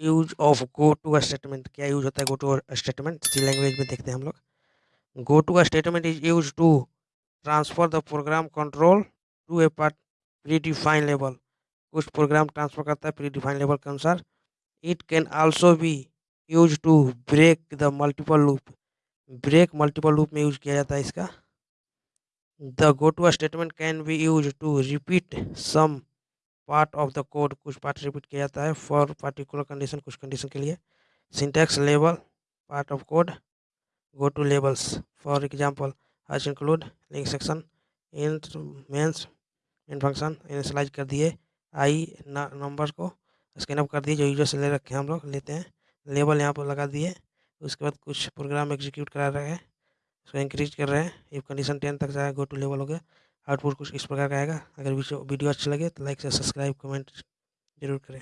Use of go to statement क्या use होता है go to statement C language में देखते हैं हम लोग। Go to statement is used to transfer the program control to a part predefine level कुछ प्रोग्राम ट्रांसफ़र करता है प्री डिफाइन लेवल के अनुसार। It can also be used to break the multiple loop break multiple loop में use किया जाता है इसका। The go to statement can be used to repeat some part of the code कुछ पार्ट रिपीट किया जाता है फॉर पार्टिकुलर कंडीशन कुछ कंडीशन के लिए। Syntax level part of code go to labels for example hash include link section in mains in function initialise कर दिए। I number को स्कैन अप कर दिए, जो यूज़र से ले रखे हम लोग, लेते हैं। लेबल यहाँ पर लगा दिए। उसके बाद कुछ प्रोग्राम एग्जीक्यूट करा रहे हैं। उसको इंक्रीज कर रहे हैं। इफ़ कंडीशन टेन तक जाए गो टू लेवल हो गया। आउटपुट कुछ इस प्रकार का आएगा। अगर वीडियो अच्छा लगे तो लाइक से सब्सक्राइब कमेंट ज़रूर करें।